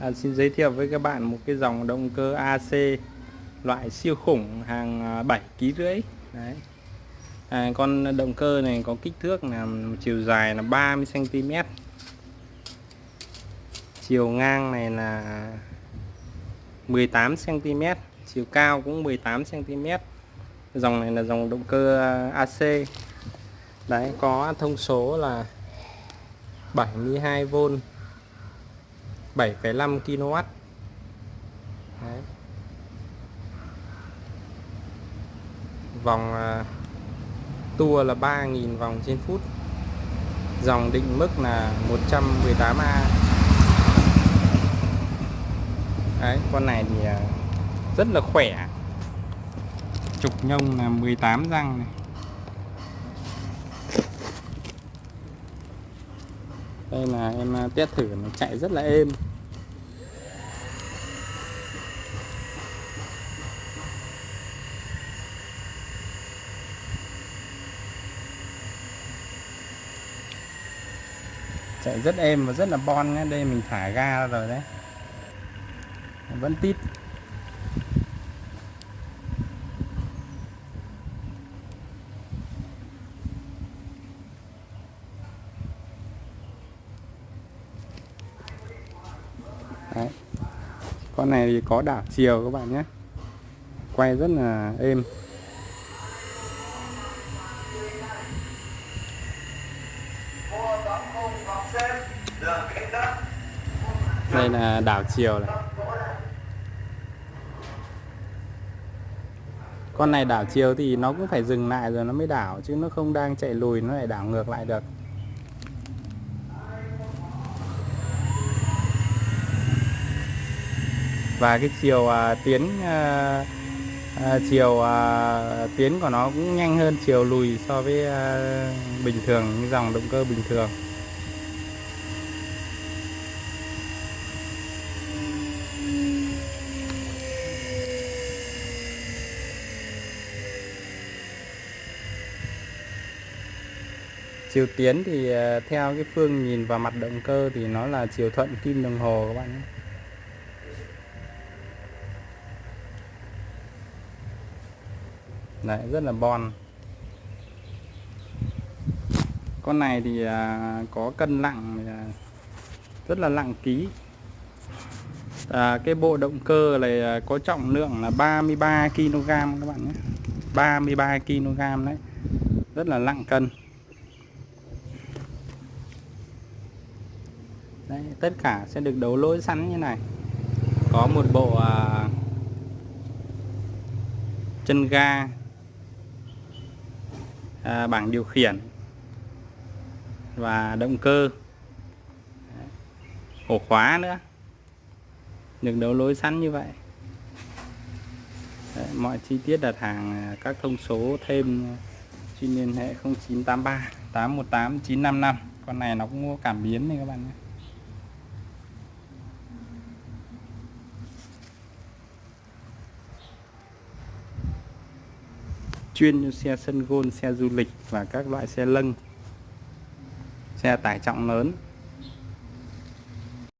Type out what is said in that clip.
à, xin giới thiệu với các bạn một cái dòng động cơ AC loại siêu khủng hàng à, 7 kg rưỡi. Đấy. À, con động cơ này có kích thước là chiều dài là 30 cm chiều ngang này là 18 cm chiều cao cũng 18 cm dòng này là dòng động cơ à, AC đấy có thông số là 72V 7,5 kW Đấy. vòng à, uh, tua là 3.000 vòng trên phút. Dòng định mức là 118A Đấy, con này thì uh, rất là khỏe. Trục nhông là 18 răng này. Đây là em à, test thử nó chạy rất là êm. Chạy rất êm và rất là bon nhé. Đây mình thả ga rồi đấy. Vẫn tít. Đấy. con này thì có đảo chiều các bạn nhé. Quay rất là êm. Đây là đảo chiều này. Con này đảo chiều thì nó cũng phải dừng lại rồi nó mới đảo, chứ nó không đang chạy lùi, nó lại đảo ngược lại được. Và cái chiều uh, tiến uh, uh, chiều uh, tiến của nó cũng nhanh hơn chiều lùi so với uh, bình thường những dòng động cơ bình thường. Chiều tiến thì theo cái phương nhìn vào mặt động cơ thì nó là chiều thuận kim đồng hồ các bạn nhé. Đấy, rất là bon. Con này thì à, có cân nặng à, rất là nặng ký. À, cái bộ động cơ này à, có trọng lượng là 33 kg các bạn nhé. 33 kg đấy. Rất là nặng cân. Đấy, tất cả sẽ được đấu lỗi sẵn như này. Có một bộ à, chân ga à, bảng điều khiển và động cơ ổ khóa nữa. Được đấu lối sẵn như vậy. Đấy, mọi chi tiết đặt hàng à, các thông số thêm xin liên hệ 0983 818 955 con này nó cũng có cảm biến này các bạn nhé. Chuyên cho xe sân gôn, xe du lịch và các loại xe lân, xe tải trọng lớn.